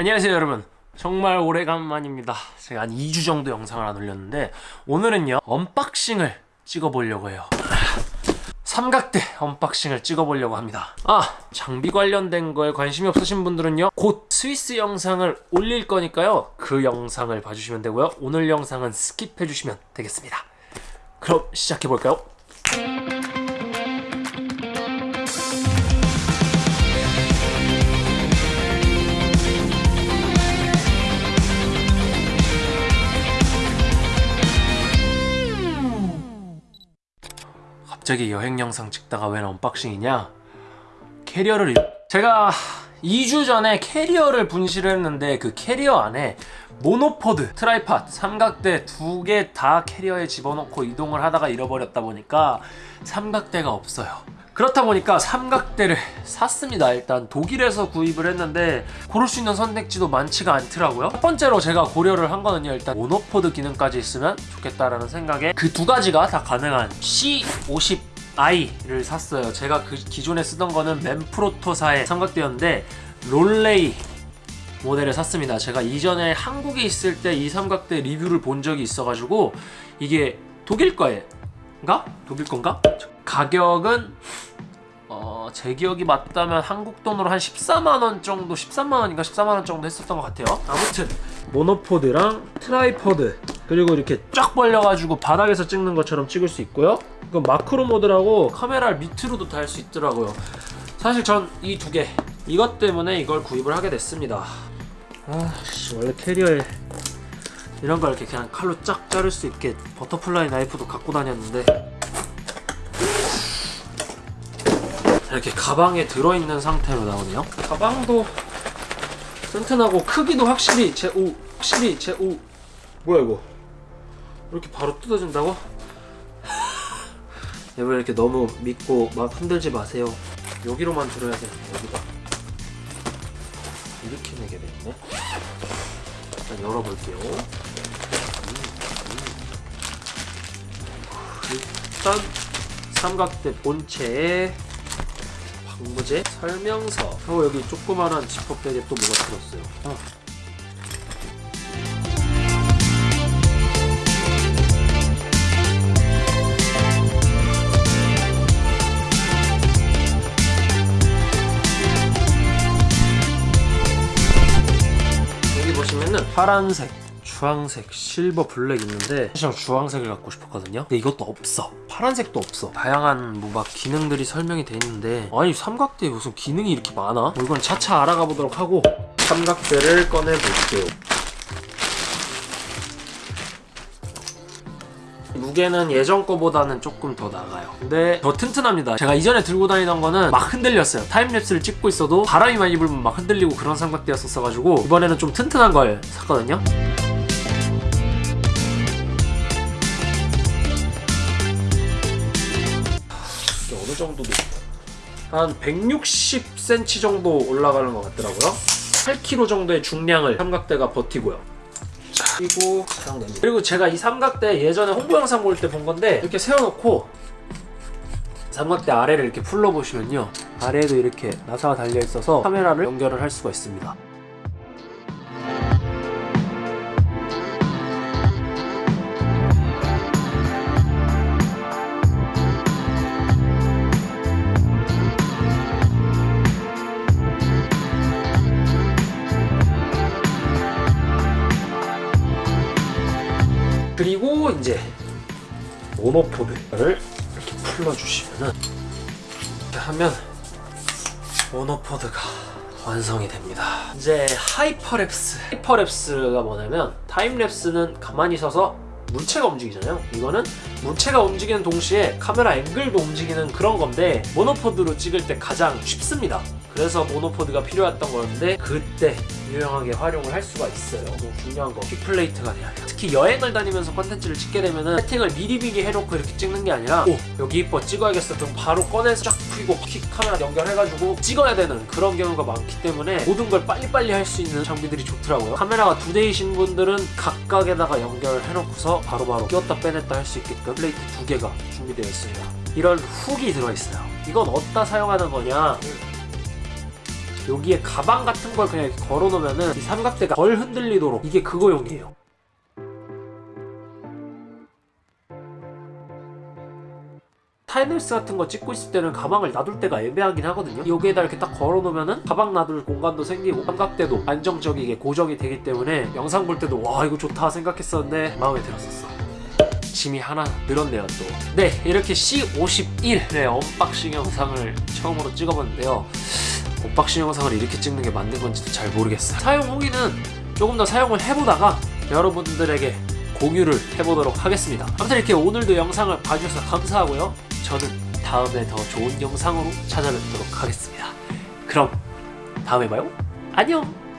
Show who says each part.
Speaker 1: 안녕하세요 여러분. 정말 오래간만입니다. 제가 한 2주 정도 영상을 안 올렸는데 오늘은요 unboxing을 찍어보려고 해요. 삼각대 unboxing을 찍어보려고 합니다. 아 장비 관련된 거에 관심이 없으신 분들은요 곧 스위스 영상을 올릴 거니까요 그 영상을 봐주시면 되고요. 오늘 영상은 skip해 주시면 되겠습니다. 그럼 시작해볼까요? 갑자기 여행 영상 찍다가 웬 unboxing이냐? 캐리어를 제가 2주 전에 캐리어를 분실을 했는데 그 캐리어 안에 monopod, tripod, 삼각대 두 개 다 캐리어에 집어넣고 이동을 하다가 잃어버렸다 보니까 삼각대가 없어요. 그렇다 보니까 삼각대를 샀습니다. 일단 독일에서 구입을 했는데 고를 수 있는 선택지도 많지가 않더라고요. 첫 번째로 제가 고려를 한 거는요. 일단 monopod 기능까지 있으면 좋겠다라는 생각에 그 두 가지가 다 가능한 C50i를 샀어요. 제가 그 기존에 쓰던 거는 맨프로토사의 삼각대였는데 Rollei 모델을 샀습니다. 제가 이전에 한국에 있을 때 이 삼각대 리뷰를 본 적이 있어가지고 이게 독일 거인가? 독일 건가? 가격은 어, 제 기억이 맞다면 한국 돈으로 한 14만원 정도 13만원인가 14만원 정도 했었던 것 같아요. 아무튼 monopod랑 tripod 그리고 이렇게 쫙 벌려가지고 바닥에서 찍는 것처럼 찍을 수 있고요. 이건 macro mode라고 카메라를 밑으로도 달 수 있더라고요. 사실 전 이 두 개 이것 때문에 이걸 구입을 하게 됐습니다. 아 원래 캐리어에 이런 거 이렇게 그냥 칼로 쫙 자를 수 있게 butterfly knife도 갖고 다녔는데 이렇게 가방에 들어있는 상태로 나오네요. 가방도 튼튼하고 크기도 확실히 제오 확실히 제오. 뭐야 이거? 이렇게 바로 뜯어진다고? 여러분 이렇게 너무 믿고 막 흔들지 마세요. 여기로만 들어야 돼 여기다. 이렇게 내게 돼있네. 일단 열어볼게요. 음, 음. 일단 삼각대 본체에 공부제 설명서. 어 여기 조그만한 지퍼백에 또 뭐가 들었어요? 어. 여기 보시면은 파란색 주황색, 실버, 블랙 있는데 사실 주황색을 갖고 싶었거든요. 근데 이것도 없어. 파란색도 없어. 다양한 뭐 막 기능들이 설명이 돼 있는데 아니 삼각대에 무슨 기능이 이렇게 많아? 뭐 이건 차차 알아가 보도록 하고 삼각대를 꺼내 볼게요. 무게는 예전 거보다는 조금 더 나가요. 근데 더 튼튼합니다. 제가 이전에 들고 다니던 거는 막 흔들렸어요. timelapse를 찍고 있어도 바람이 많이 불면 막 흔들리고 그런 삼각대였었어 가지고 이번에는 좀 튼튼한 걸 샀거든요 정도 한 160cm 정도 올라가는 것 같더라고요. 8kg 정도의 중량을 삼각대가 버티고요. 자, 그리고 사용됩니다 그리고 제가 이 삼각대 예전에 홍보 영상 볼 때 본 건데 이렇게 세워놓고 삼각대 아래를 이렇게 풀러보시면요. 아래에도 이렇게 나사가 달려있어서 카메라를 연결을 할 수가 있습니다 이제 monopod를 이렇게 풀러주시면은 이렇게 하면 monopod가 완성이 됩니다. 이제 hyperlapse. hyperlapse가 뭐냐면 timelapse는 가만히 서서 물체가 움직이잖아요. 이거는 물체가 움직이는 동시에 카메라 앵글도 움직이는 그런 건데 monopod로 찍을 때 가장 쉽습니다 그래서 monopod가 필요했던 거였는데 그때 유용하게 활용을 할 수가 있어요. 너무 중요한 거 quick plate가 돼야 돼요. 특히 여행을 다니면서 컨텐츠를 찍게 되면은 세팅을 미리 미리 해놓고 이렇게 찍는 게 아니라 오. 여기 이뻐 찍어야겠어 그럼 바로 꺼내서 쫙 풀고 quick 카메라 연결해가지고 찍어야 되는 그런 경우가 많기 때문에 모든 걸 빨리빨리 할 수 있는 장비들이 좋더라고요. 카메라가 두 대이신 분들은 각각에다가 연결해놓고서 바로바로 끼웠다 빼냈다 할 수 있게끔 plate 두 개가 준비되어 있습니다. 이런 훅이 들어있어요. 이건 어디다 사용하는 거냐 여기에 가방 같은 걸 그냥 이렇게 걸어 놓으면은 이 삼각대가 덜 흔들리도록 이게 그거용이에요. timelapse 같은 거 찍고 있을 때는 가방을 놔둘 때가 애매하긴 하거든요 여기에다 이렇게 딱 걸어 놓으면은 가방 놔둘 공간도 생기고 삼각대도 안정적이게 고정이 되기 때문에 영상 볼 때도 와 이거 좋다 생각했었는데 마음에 들었었어 짐이 하나 늘었네요 또. 네 이렇게 C50i의 unboxing 영상을 처음으로 찍어봤는데요. unboxing 영상을 이렇게 찍는 게 맞는 건지도 잘 모르겠어요. 사용 후기는 조금 더 사용을 해보다가 여러분들에게 공유를 해보도록 하겠습니다. 아무튼 이렇게 오늘도 영상을 봐주셔서 감사하고요. 저는 다음에 더 좋은 영상으로 찾아뵙도록 하겠습니다. 그럼 다음에 봐요. 안녕.